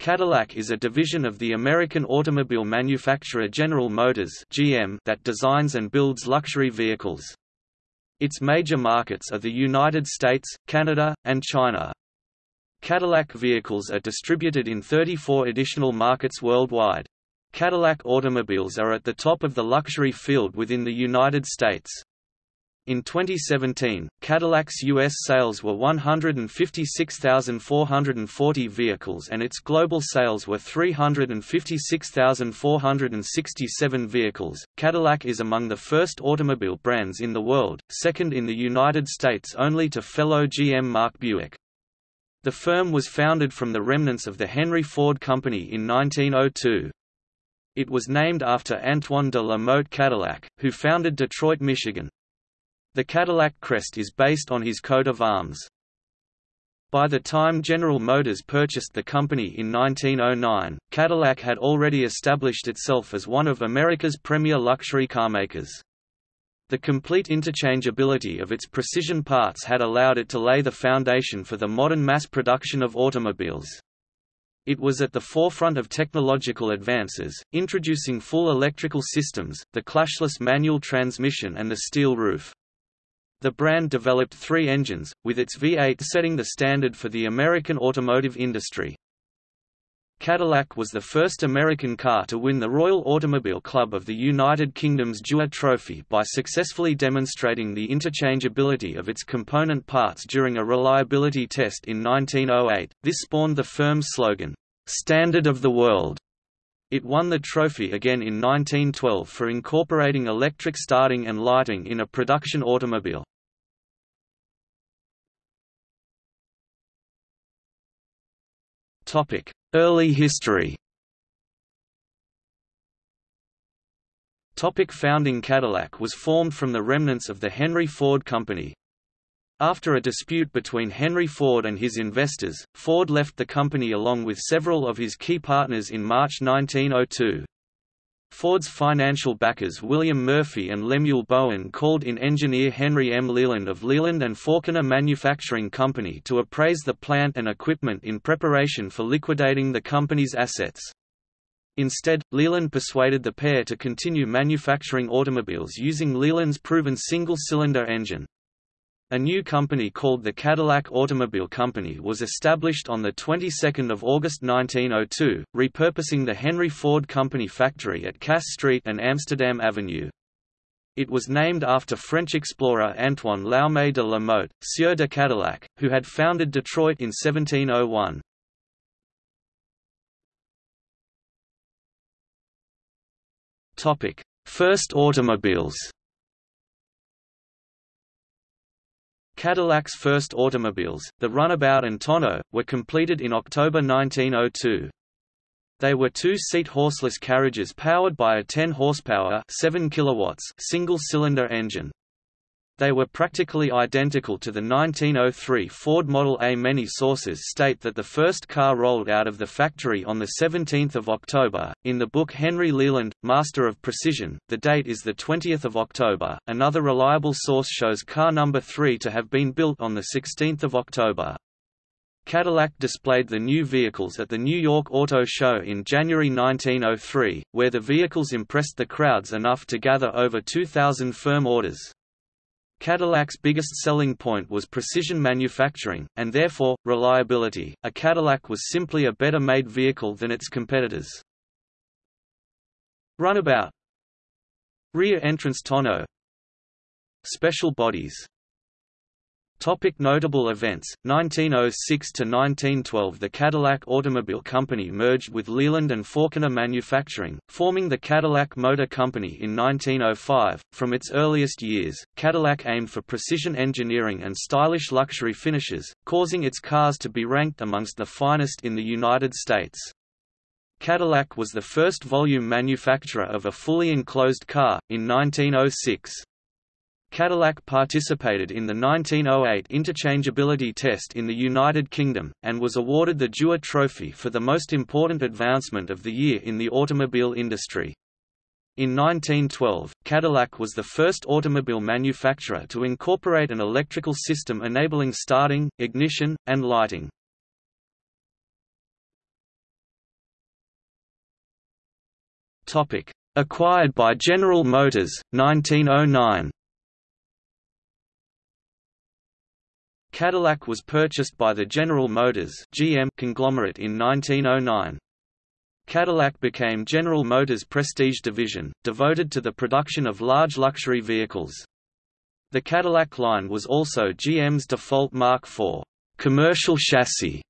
Cadillac is a division of the American automobile manufacturer General Motors (GM) that designs and builds luxury vehicles. Its major markets are the United States, Canada, and China. Cadillac vehicles are distributed in 34 additional markets worldwide. Cadillac automobiles are at the top of the luxury field within the United States. In 2017, Cadillac's U.S. sales were 156,440 vehicles and its global sales were 356,467 vehicles. Cadillac is among the first automobile brands in the world, second in the United States only to fellow GM marque Buick. The firm was founded from the remnants of the Henry Ford Company in 1902. It was named after Antoine de la Motte Cadillac, who founded Detroit, Michigan. The Cadillac crest is based on his coat of arms. By the time General Motors purchased the company in 1909, Cadillac had already established itself as one of America's premier luxury carmakers. The complete interchangeability of its precision parts had allowed it to lay the foundation for the modern mass production of automobiles. It was at the forefront of technological advances, introducing full electrical systems, the clashless manual transmission and the steel roof. The brand developed three engines, with its V8 setting the standard for the American automotive industry. Cadillac was the first American car to win the Royal Automobile Club of the United Kingdom's Dewar Trophy by successfully demonstrating the interchangeability of its component parts during a reliability test in 1908. This spawned the firm's slogan, "Standard of the World." It won the trophy again in 1912 for incorporating electric starting and lighting in a production automobile. Early history Topic founding Cadillac was formed from the remnants of the Henry Ford Company. After a dispute between Henry Ford and his investors, Ford left the company along with several of his key partners in March 1902. Ford's financial backers William Murphy and Lemuel Bowen called in engineer Henry M. Leland of Leland and Faulconer Manufacturing Company to appraise the plant and equipment in preparation for liquidating the company's assets. Instead, Leland persuaded the pair to continue manufacturing automobiles using Leland's proven single-cylinder engine. A new company called the Cadillac Automobile Company was established on the 22nd of August 1902, repurposing the Henry Ford Company factory at Cass Street and Amsterdam Avenue. It was named after French explorer Antoine Laumet de la Motte, Sieur de Cadillac, who had founded Detroit in 1701. First automobiles Cadillac's first automobiles, the Runabout and Tonneau, were completed in October 1902. They were two-seat horseless carriages powered by a 10 horsepower 7 kilowatts single-cylinder engine. They were practically identical to the 1903 Ford Model A. Many sources state that the first car rolled out of the factory on 17 October. In the book Henry Leland, Master of Precision, the date is 20 October. Another reliable source shows car number 3 to have been built on 16 October. Cadillac displayed the new vehicles at the New York Auto Show in January 1903, where the vehicles impressed the crowds enough to gather over 2,000 firm orders. Cadillac's biggest selling point was precision manufacturing, and therefore, reliability. A Cadillac was simply a better made vehicle than its competitors. Runabout Rear entrance tonneau Special bodies Topic notable events 1906 to 1912 The Cadillac Automobile Company merged with Leland and Faulconer Manufacturing, forming the Cadillac Motor Company in 1905. From its earliest years, Cadillac aimed for precision engineering and stylish luxury finishes, causing its cars to be ranked amongst the finest in the United States. Cadillac was the first volume manufacturer of a fully enclosed car, in 1906. Cadillac participated in the 1908 interchangeability test in the United Kingdom, and was awarded the Dewar Trophy for the most important advancement of the year in the automobile industry. In 1912, Cadillac was the first automobile manufacturer to incorporate an electrical system enabling starting, ignition, and lighting. Acquired by General Motors, 1909. Cadillac was purchased by the General Motors (GM) conglomerate in 1909. Cadillac became General Motors' prestige division, devoted to the production of large luxury vehicles. The Cadillac line was also GM's default marque for commercial chassis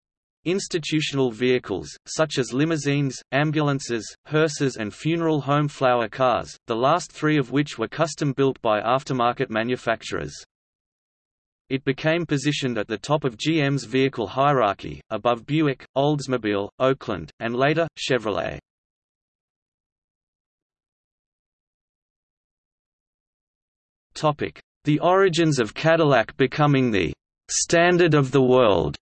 institutional vehicles, such as limousines, ambulances, hearses and funeral home flower cars, the last three of which were custom-built by aftermarket manufacturers. It became positioned at the top of GM's vehicle hierarchy, above Buick, Oldsmobile, Oakland, and later, Chevrolet. The origins of Cadillac becoming the «standard of the world»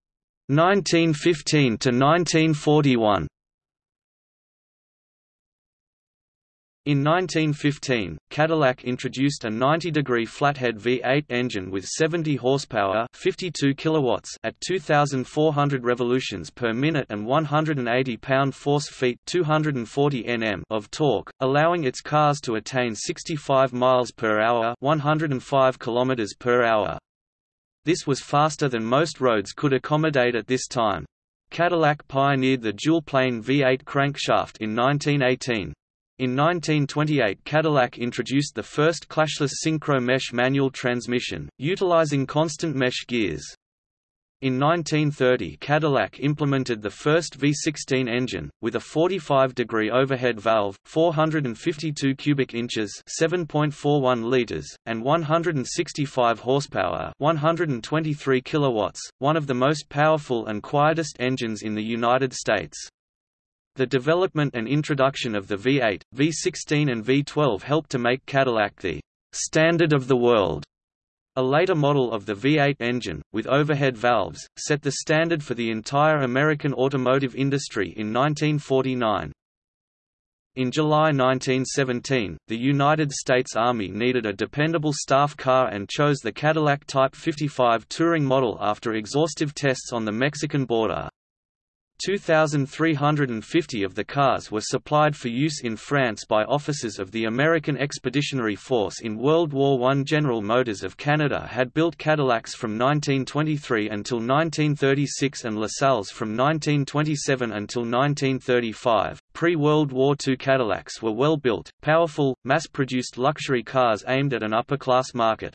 1915 to 1941 In 1915, Cadillac introduced a 90-degree flathead V8 engine with 70 horsepower 52 kilowatts at 2,400 revolutions per minute and 180 pound-force-feet 240 Nm of torque, allowing its cars to attain 65 miles per hour 105 kilometers per hour. This was faster than most roads could accommodate at this time. Cadillac pioneered the dual-plane V8 crankshaft in 1918. In 1928 Cadillac introduced the first clashless synchromesh manual transmission, utilizing constant mesh gears. In 1930 Cadillac implemented the first V16 engine, with a 45-degree overhead valve, 452 cubic inches 7.41 liters, and 165 horsepower 123 kilowatts, one of the most powerful and quietest engines in the United States. The development and introduction of the V8, V16 and V12 helped to make Cadillac the «standard of the world». A later model of the V8 engine, with overhead valves, set the standard for the entire American automotive industry in 1949. In July 1917, the United States Army needed a dependable staff car and chose the Cadillac Type 55 touring model after exhaustive tests on the Mexican border. 2,350 of the cars were supplied for use in France by officers of the American Expeditionary Force in World War I. General Motors of Canada had built Cadillacs from 1923 until 1936 and LaSalle's from 1927 until 1935. Pre-World War II Cadillacs were well built, powerful, mass-produced luxury cars aimed at an upper-class market.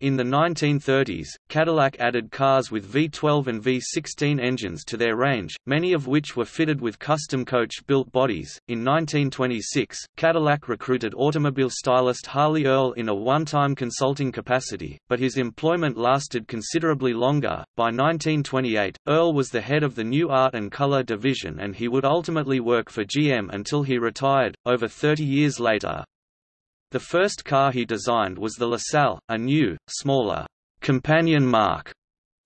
In the 1930s, Cadillac added cars with V12 and V16 engines to their range, many of which were fitted with custom coach-built bodies. In 1926, Cadillac recruited automobile stylist Harley Earl in a one-time consulting capacity, but his employment lasted considerably longer. By 1928, Earl was the head of the new art and color division and he would ultimately work for GM until he retired, over 30 years later. The first car he designed was the LaSalle, a new, smaller, companion marque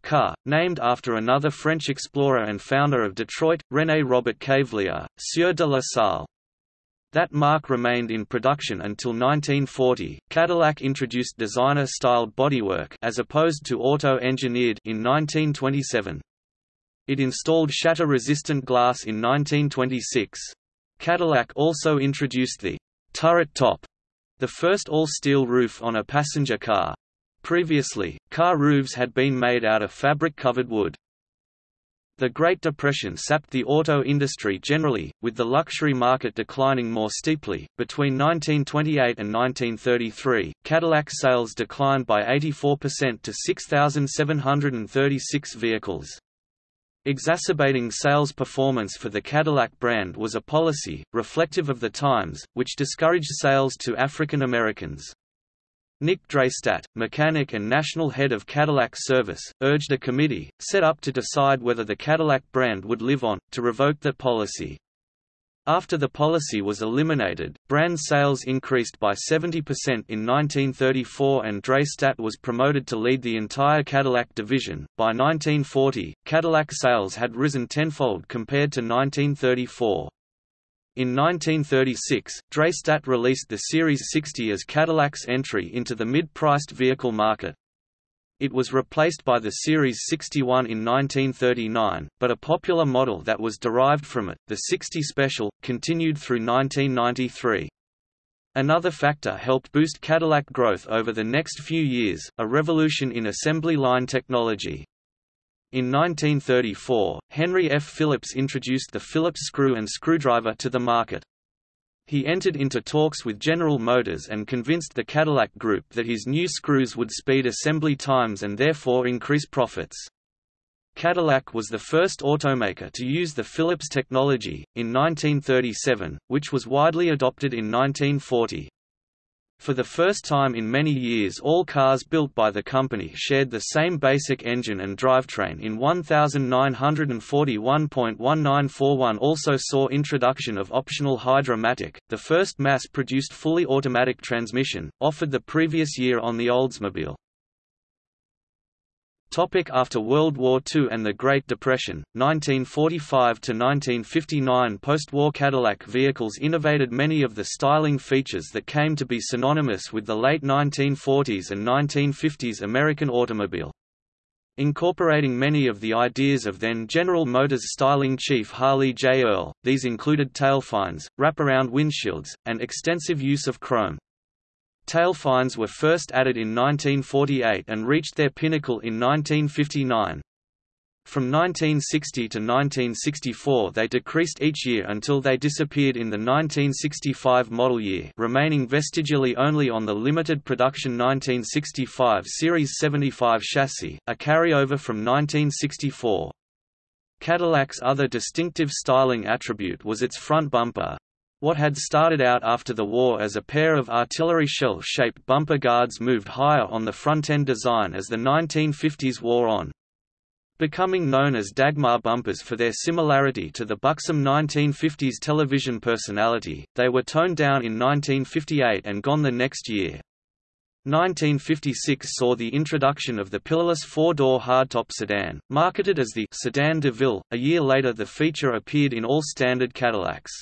car, named after another French explorer and founder of Detroit, René Robert Cavelier, Sieur de La Salle. That marque remained in production until 1940. Cadillac introduced designer-styled bodywork as opposed to auto-engineered in 1927. It installed shatter-resistant glass in 1926. Cadillac also introduced the turret top the first all-steel roof on a passenger car. Previously, car roofs had been made out of fabric-covered wood. The Great Depression sapped the auto industry generally, with the luxury market declining more steeply. Between 1928 and 1933, Cadillac sales declined by 84% to 6,736 vehicles. Exacerbating sales performance for the Cadillac brand was a policy, reflective of the times, which discouraged sales to African Americans. Nick Dreystadt, mechanic and national head of Cadillac Service, urged a committee, set up to decide whether the Cadillac brand would live on, to revoke that policy. After the policy was eliminated, brand sales increased by 70% in 1934 and Dreystadt was promoted to lead the entire Cadillac division. By 1940, Cadillac sales had risen tenfold compared to 1934. In 1936, Dreystadt released the Series 60 as Cadillac's entry into the mid-priced vehicle market. It was replaced by the Series 61 in 1939, but a popular model that was derived from it, the 60 Special, continued through 1993. Another factor helped boost Cadillac growth over the next few years, a revolution in assembly line technology. In 1934, Henry F. Phillips introduced the Phillips screw and screwdriver to the market. He entered into talks with General Motors and convinced the Cadillac Group that his new screws would speed assembly times and therefore increase profits. Cadillac was the first automaker to use the Phillips technology, in 1937, which was widely adopted in 1940. For the first time in many years all cars built by the company shared the same basic engine and drivetrain in 1941.1941 also saw introduction of optional Hydra-Matic, the first mass-produced fully automatic transmission, offered the previous year on the Oldsmobile. Topic after World War II and the Great Depression, 1945–1959 Post-war Cadillac vehicles innovated many of the styling features that came to be synonymous with the late 1940s and 1950s American automobile. Incorporating many of the ideas of then General Motors styling chief Harley J. Earl, these included tailfins, wraparound windshields, and extensive use of chrome. Tailfins were first added in 1948 and reached their pinnacle in 1959. From 1960 to 1964 they decreased each year until they disappeared in the 1965 model year remaining vestigially only on the limited production 1965 Series 75 chassis, a carryover from 1964. Cadillac's other distinctive styling attribute was its front bumper, what had started out after the war as a pair of artillery shell-shaped bumper guards moved higher on the front-end design as the 1950s wore on. Becoming known as Dagmar bumpers for their similarity to the buxom 1950s television personality, they were toned down in 1958 and gone the next year. 1956 saw the introduction of the pillarless four-door hardtop sedan, marketed as the Sedan de Ville. A year later the feature appeared in all standard Cadillacs.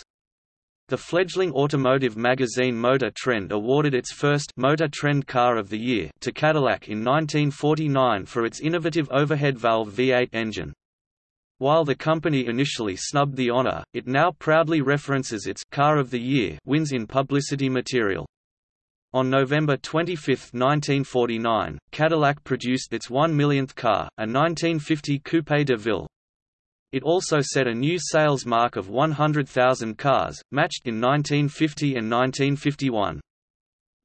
The fledgling automotive magazine Motor Trend awarded its first Motor Trend Car of the Year to Cadillac in 1949 for its innovative overhead valve V8 engine. While the company initially snubbed the honor, it now proudly references its Car of the Year wins in publicity material. On November 25, 1949, Cadillac produced its one millionth car, a 1950 Coupe de Ville, it also set a new sales mark of 100,000 cars, matched in 1950 and 1951.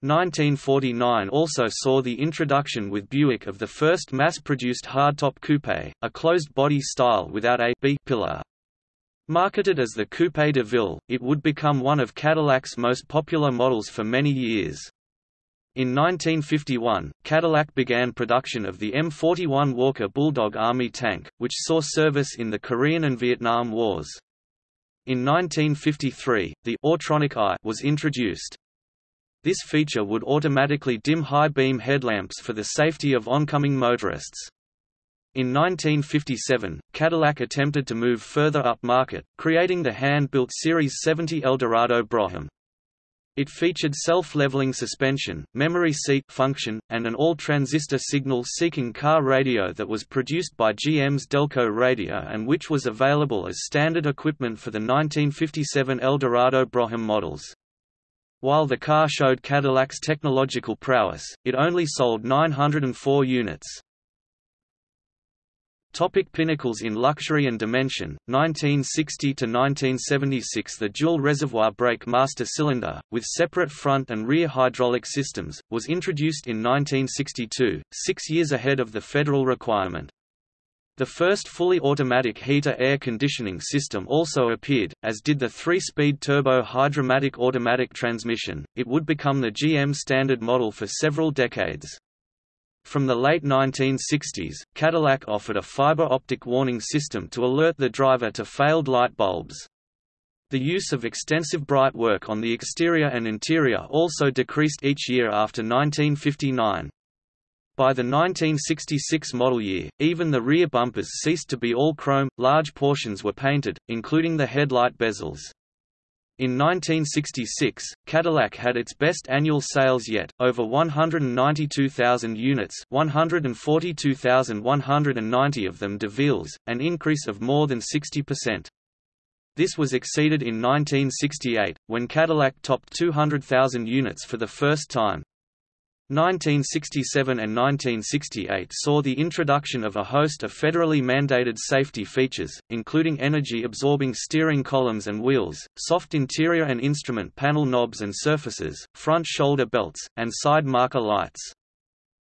1949 also saw the introduction with Buick of the first mass-produced hardtop coupe, a closed-body style without a B pillar. Marketed as the Coupe de Ville, it would become one of Cadillac's most popular models for many years. In 1951, Cadillac began production of the M41 Walker Bulldog Army tank, which saw service in the Korean and Vietnam Wars. In 1953, the Autronic Eye was introduced. This feature would automatically dim high-beam headlamps for the safety of oncoming motorists. In 1957, Cadillac attempted to move further up market, creating the hand-built Series 70 Eldorado Brougham. It featured self-leveling suspension, memory seat function, and an all-transistor signal-seeking car radio that was produced by GM's Delco Radio and which was available as standard equipment for the 1957 Eldorado Brougham models. While the car showed Cadillac's technological prowess, it only sold 904 units. Topic pinnacles in luxury and dimension, 1960–1976 The dual reservoir brake master cylinder, with separate front and rear hydraulic systems, was introduced in 1962, six years ahead of the federal requirement. The first fully automatic heater air conditioning system also appeared, as did the three-speed turbo Hydra-Matic automatic transmission. It would become the GM standard model for several decades. From the late 1960s, Cadillac offered a fiber optic warning system to alert the driver to failed light bulbs. The use of extensive bright work on the exterior and interior also decreased each year after 1959. By the 1966 model year, even the rear bumpers ceased to be all chrome, large portions were painted, including the headlight bezels. In 1966, Cadillac had its best annual sales yet, over 192,000 units 142,190 of them DeVille's, an increase of more than 60%. This was exceeded in 1968, when Cadillac topped 200,000 units for the first time. 1967 and 1968 saw the introduction of a host of federally mandated safety features, including energy-absorbing steering columns and wheels, soft interior and instrument panel knobs and surfaces, front shoulder belts, and side marker lights.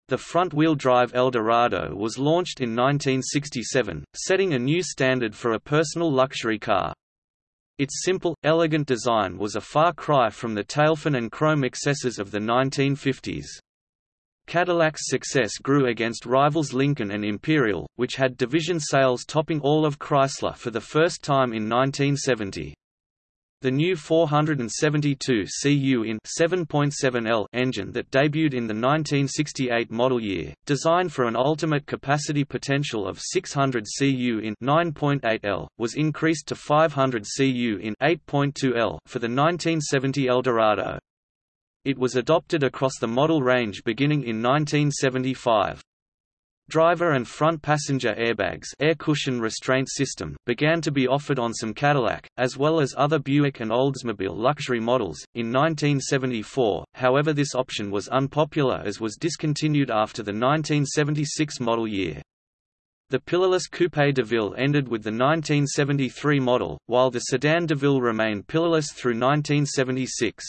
The front-wheel drive Eldorado was launched in 1967, setting a new standard for a personal luxury car. Its simple, elegant design was a far cry from the tailfin and chrome excesses of the 1950s. Cadillac's success grew against rivals Lincoln and Imperial, which had division sales topping all of Chrysler for the first time in 1970. The new 472 cu in 7.7L engine that debuted in the 1968 model year, designed for an ultimate capacity potential of 600 cu in 9.8L, was increased to 500 cu in 8.2L for the 1970 Eldorado. It was adopted across the model range beginning in 1975. Driver and front passenger airbags air cushion restraint system began to be offered on some Cadillac, as well as other Buick and Oldsmobile luxury models, in 1974, however this option was unpopular as was discontinued after the 1976 model year. The pillarless Coupe DeVille ended with the 1973 model, while the sedan DeVille remained pillarless through 1976.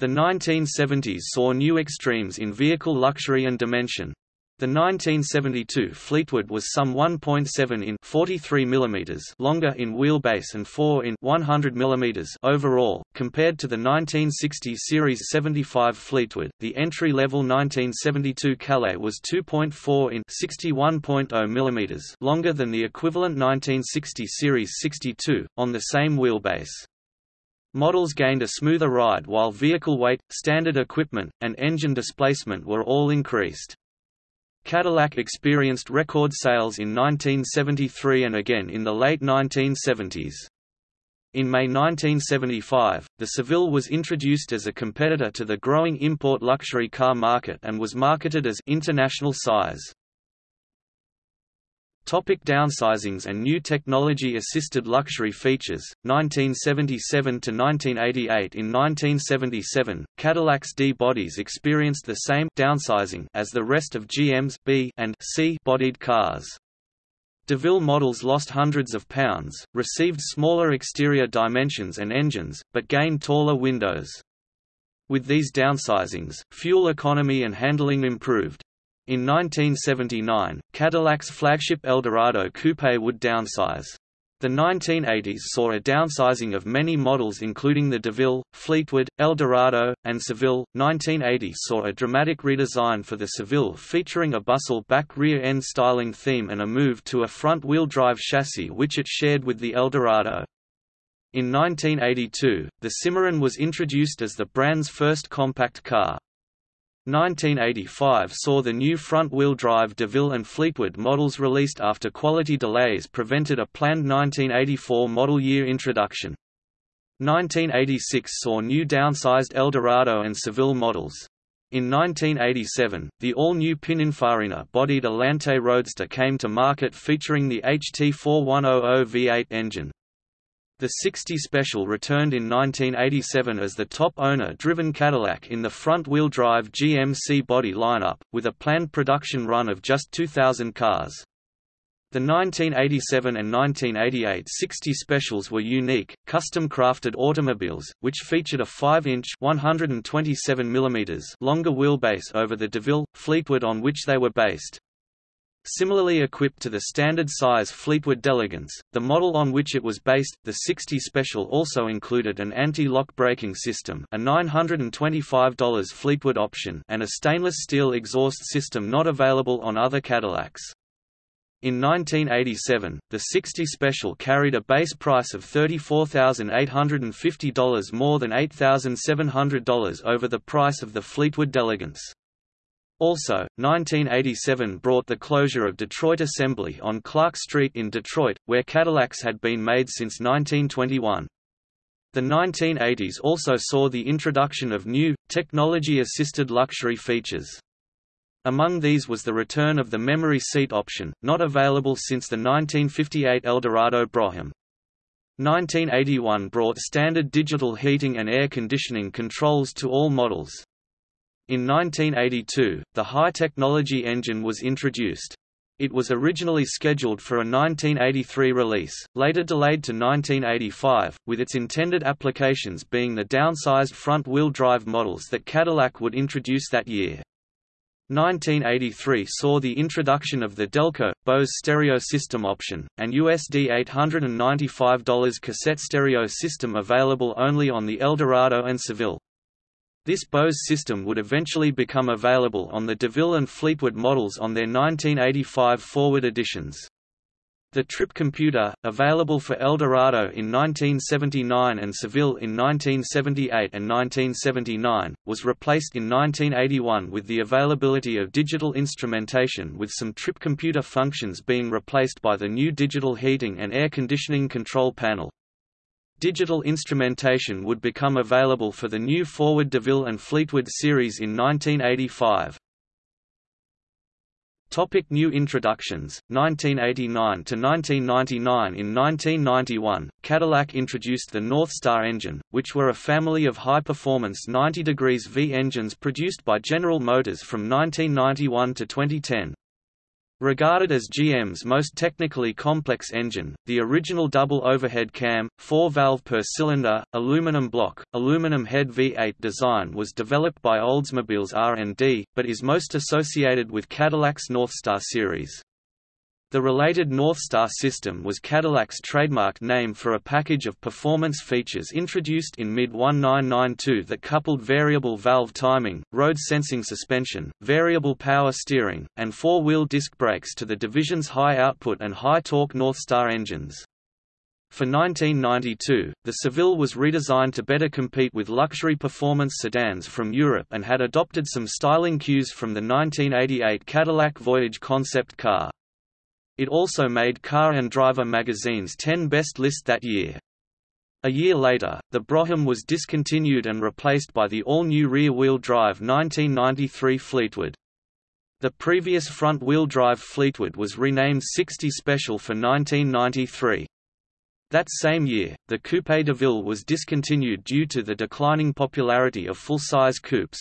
The 1970s saw new extremes in vehicle luxury and dimension. The 1972 Fleetwood was some 1.7 in 43 mm longer in wheelbase and 4 in 100 mm overall, compared to the 1960 Series 75 Fleetwood. The entry-level 1972 Calais was 2.4 in 61.0 mm longer than the equivalent 1960 Series 62 on the same wheelbase. Models gained a smoother ride while vehicle weight, standard equipment, and engine displacement were all increased. Cadillac experienced record sales in 1973 and again in the late 1970s. In May 1975, the Seville was introduced as a competitor to the growing import luxury car market and was marketed as international size. Topic downsizings and new technology-assisted luxury features, 1977 to 1988 In 1977, Cadillac's D-bodies experienced the same downsizing as the rest of GM's B and C-bodied cars. DeVille models lost hundreds of pounds, received smaller exterior dimensions and engines, but gained taller windows. With these downsizings, fuel economy and handling improved. In 1979, Cadillac's flagship Eldorado coupe would downsize. The 1980s saw a downsizing of many models including the DeVille, Fleetwood, Eldorado, and Seville. 1980 saw a dramatic redesign for the Seville featuring a bustle back rear-end styling theme and a move to a front-wheel drive chassis which it shared with the Eldorado. In 1982, the Cimarron was introduced as the brand's first compact car. 1985 saw the new front-wheel drive DeVille and Fleetwood models released after quality delays prevented a planned 1984 model year introduction. 1986 saw new downsized Eldorado and Seville models. In 1987, the all-new Pininfarina-bodied Alante Roadster came to market featuring the HT4100 V8 engine. The 60 Special returned in 1987 as the top owner-driven Cadillac in the front-wheel drive GMC body lineup, with a planned production run of just 2,000 cars. The 1987 and 1988 60 Specials were unique, custom-crafted automobiles, which featured a 5-inch (127 longer wheelbase over the DeVille, Fleetwood on which they were based. Similarly equipped to the standard-size Fleetwood D'Elegance, the model on which it was based, the 60 Special also included an anti-lock braking system a $925 Fleetwood option and a stainless steel exhaust system not available on other Cadillacs. In 1987, the 60 Special carried a base price of $34,850 more than $8,700 over the price of the Fleetwood D'Elegance. Also, 1987 brought the closure of Detroit Assembly on Clark Street in Detroit, where Cadillacs had been made since 1921. The 1980s also saw the introduction of new, technology-assisted luxury features. Among these was the return of the memory seat option, not available since the 1958 Eldorado Brougham. 1981 brought standard digital heating and air conditioning controls to all models. In 1982, the high-technology engine was introduced. It was originally scheduled for a 1983 release, later delayed to 1985, with its intended applications being the downsized front-wheel drive models that Cadillac would introduce that year. 1983 saw the introduction of the Delco, Bose stereo system option, and USD $895 cassette stereo system available only on the Eldorado and Seville. This Bose system would eventually become available on the DeVille and Fleetwood models on their 1985 forward editions. The Trip computer, available for Eldorado in 1979 and Seville in 1978 and 1979, was replaced in 1981 with the availability of digital instrumentation with some Trip computer functions being replaced by the new digital heating and air conditioning control panel. Digital instrumentation would become available for the new Forward DeVille and Fleetwood series in 1985. Topic new introductions. 1989 to 1999 In 1991 Cadillac introduced the Northstar engine which were a family of high-performance 90 degrees V engines produced by General Motors from 1991 to 2010 Regarded as GM's most technically complex engine, the original double overhead cam, four-valve per cylinder, aluminum block, aluminum head V8 design was developed by Oldsmobile's R&D, but is most associated with Cadillac's Northstar series. The related Northstar system was Cadillac's trademark name for a package of performance features introduced in mid-1992 that coupled variable valve timing, road sensing suspension, variable power steering, and four-wheel disc brakes to the division's high-output and high-torque Northstar engines. For 1992, the Seville was redesigned to better compete with luxury performance sedans from Europe and had adopted some styling cues from the 1988 Cadillac Voyage concept car. It also made Car and Driver magazine's 10 Best list that year. A year later, the Brougham was discontinued and replaced by the all-new rear-wheel drive 1993 Fleetwood. The previous front-wheel drive Fleetwood was renamed 60 Special for 1993. That same year, the Coupe de Ville was discontinued due to the declining popularity of full-size coupes.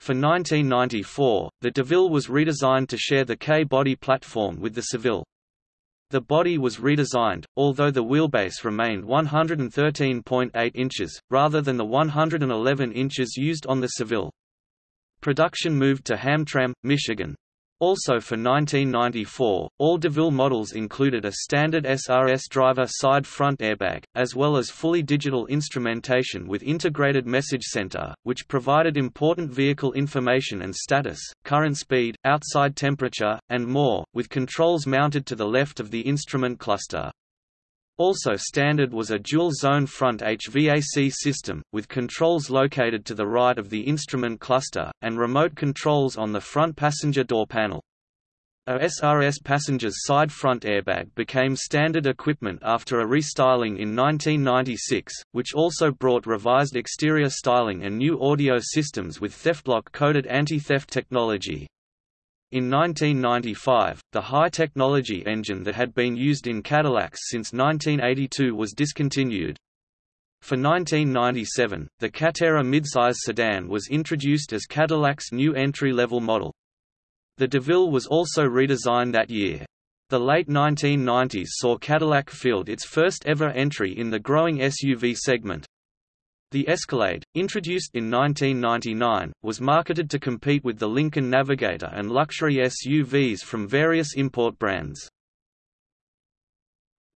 For 1994, the DeVille was redesigned to share the K-body platform with the Seville. The body was redesigned, although the wheelbase remained 113.8 inches, rather than the 111 inches used on the Seville. Production moved to Hamtramck, Michigan. Also for 1994, all DeVille models included a standard SRS driver side front airbag, as well as fully digital instrumentation with integrated message center, which provided important vehicle information and status, current speed, outside temperature, and more, with controls mounted to the left of the instrument cluster. Also standard was a dual-zone front HVAC system, with controls located to the right of the instrument cluster, and remote controls on the front passenger door panel. A SRS passenger's side front airbag became standard equipment after a restyling in 1996, which also brought revised exterior styling and new audio systems with TheftLock-coded anti-theft technology. In 1995, the high-technology engine that had been used in Cadillacs since 1982 was discontinued. For 1997, the Catera midsize sedan was introduced as Cadillac's new entry-level model. The DeVille was also redesigned that year. The late 1990s saw Cadillac field its first ever entry in the growing SUV segment, the Escalade, introduced in 1999, was marketed to compete with the Lincoln Navigator and luxury SUVs from various import brands.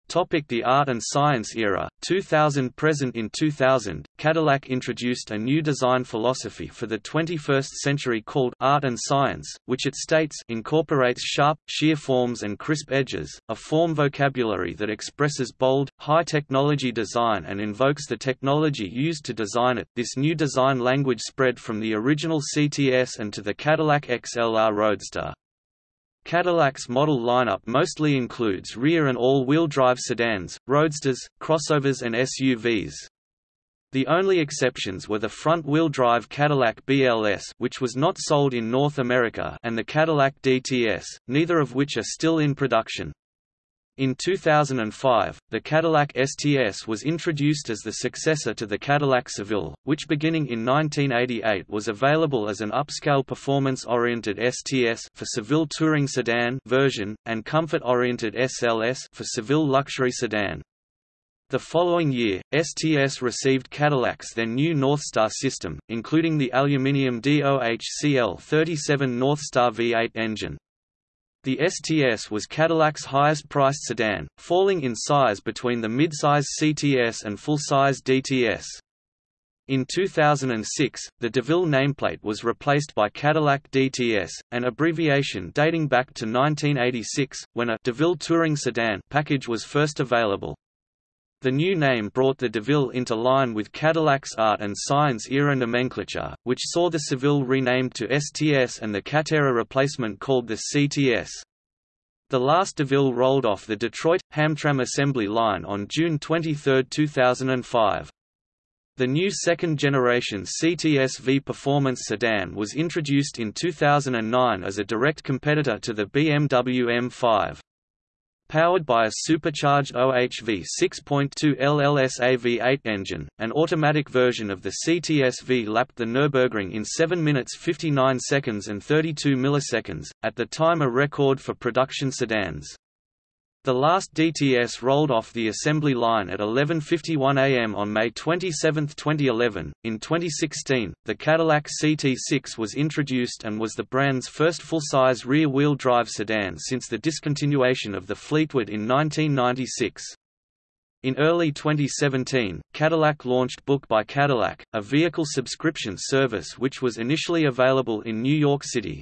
Topic the art and science era, 2000 Present in 2000, Cadillac introduced a new design philosophy for the 21st century called art and science, which it states incorporates sharp, sheer forms and crisp edges, a form vocabulary that expresses bold, high-technology design and invokes the technology used to design it. This new design language spread from the original CTS and to the Cadillac XLR Roadster. Cadillac's model lineup mostly includes rear and all-wheel drive sedans, roadsters, crossovers and SUVs. The only exceptions were the front-wheel drive Cadillac BLS which was not sold in North America and the Cadillac DTS, neither of which are still in production. In 2005, the Cadillac STS was introduced as the successor to the Cadillac Seville, which beginning in 1988 was available as an upscale performance-oriented STS for Seville touring sedan version, and comfort-oriented SLS for Seville luxury sedan. The following year, STS received Cadillac's then new Northstar system, including the aluminium DOHCL37 Northstar V8 engine. The STS was Cadillac's highest-priced sedan, falling in size between the midsize CTS and full-size DTS. In 2006, the DeVille nameplate was replaced by Cadillac DTS, an abbreviation dating back to 1986, when a DeVille Touring Sedan package was first available. The new name brought the DeVille into line with Cadillac's art and science era nomenclature, which saw the Seville renamed to STS and the Catera replacement called the CTS. The last DeVille rolled off the Detroit, Hamtramck assembly line on June 23, 2005. The new second-generation CTS-V performance sedan was introduced in 2009 as a direct competitor to the BMW M5. Powered by a supercharged OHV 6.2 LLSA V8 engine, an automatic version of the CTS-V lapped the Nürburgring in 7 minutes 59 seconds and 32 milliseconds, at the time a record for production sedans. The last DTS rolled off the assembly line at 11:51 a.m. on May 27, 2011. In 2016, the Cadillac CT6 was introduced and was the brand's first full-size rear-wheel drive sedan since the discontinuation of the Fleetwood in 1996. In early 2017, Cadillac launched Book by Cadillac, a vehicle subscription service which was initially available in New York City.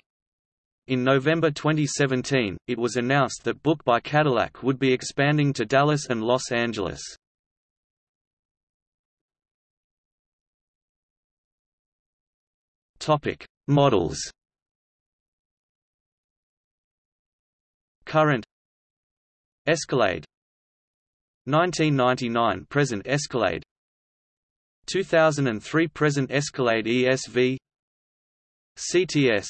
In November 2017, it was announced that Book by Cadillac would be expanding to Dallas and Los Angeles. Topic: Models. Current. Escalade. 1999 present Escalade. 2003 present Escalade ESV CTS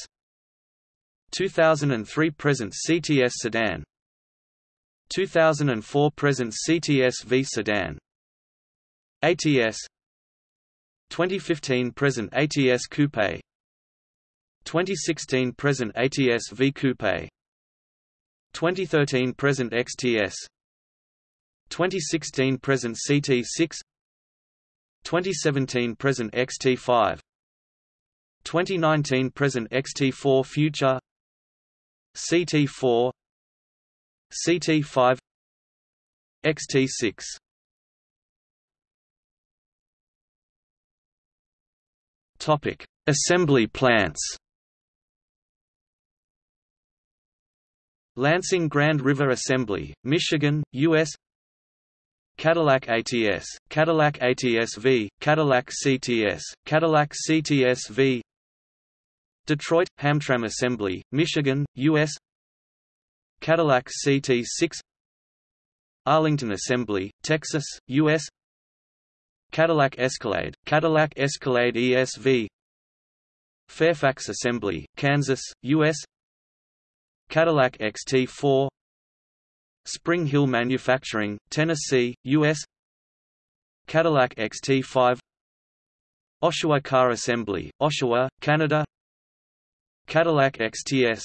2003 present CTS sedan. 2004 present CTS V sedan. ATS 2015 present ATS coupe. 2016 present ATS V coupe. 2013 present XTS 2016 present CT6 2017 present XT5 2019 present XT4 future CT4 CT5 XT6 Topic: Assembly plants. Lansing Grand River Assembly, Michigan, U.S. Cadillac ATS, Cadillac ATS-V, Cadillac CTS, Cadillac CTS-V Detroit – Hamtramck Assembly, Michigan, U.S. Cadillac CT6 Arlington Assembly, Texas, U.S. Cadillac Escalade, Cadillac Escalade ESV Fairfax Assembly, Kansas, U.S. Cadillac XT4 Spring Hill Manufacturing, Tennessee, U.S. Cadillac XT5 Oshawa Car Assembly, Oshawa, Canada Cadillac XTS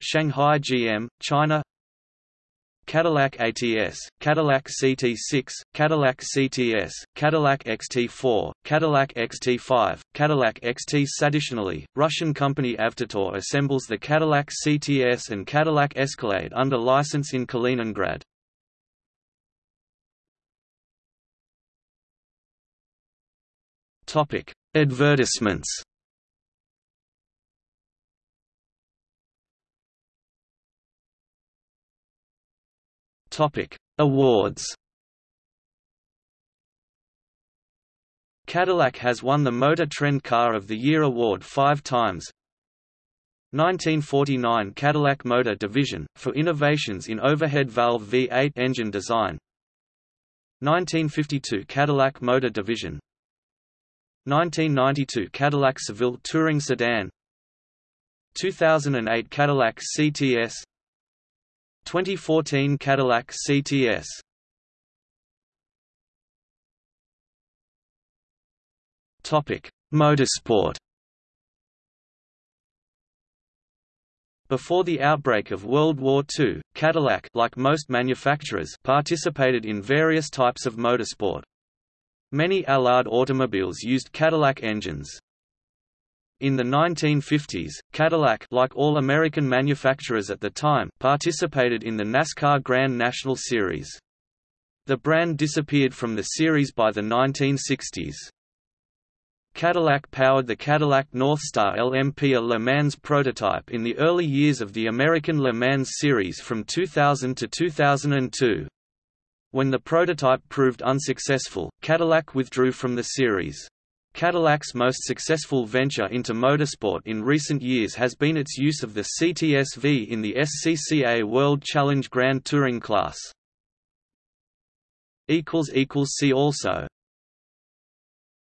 Shanghai GM, China Cadillac ATS, Cadillac CT6, Cadillac CTS, Cadillac XT4, Cadillac XT5, Cadillac XT. Additionally, Russian company Avtotor assembles the Cadillac CTS and Cadillac Escalade under license in Kaliningrad. Advertisements. Topic: Awards. Cadillac has won the Motor Trend Car of the Year award five times. 1949 Cadillac Motor Division, for innovations in overhead valve V8 engine design 1952 Cadillac Motor Division 1992 Cadillac Seville Touring Sedan 2008 Cadillac CTS 2014 Cadillac CTS Topic: Motorsport Before the outbreak of World War II, Cadillac like most manufacturers participated in various types of motorsport. Many Allard automobiles used Cadillac engines. In the 1950s, Cadillac like all American manufacturers at the time participated in the NASCAR Grand National Series. The brand disappeared from the series by the 1960s. Cadillac powered the Cadillac Northstar LMP a Le Mans prototype in the early years of the American Le Mans series from 2000 to 2002. When the prototype proved unsuccessful, Cadillac withdrew from the series. Cadillac's most successful venture into motorsport in recent years has been its use of the CTS-V in the SCCA World Challenge Grand Touring class. See also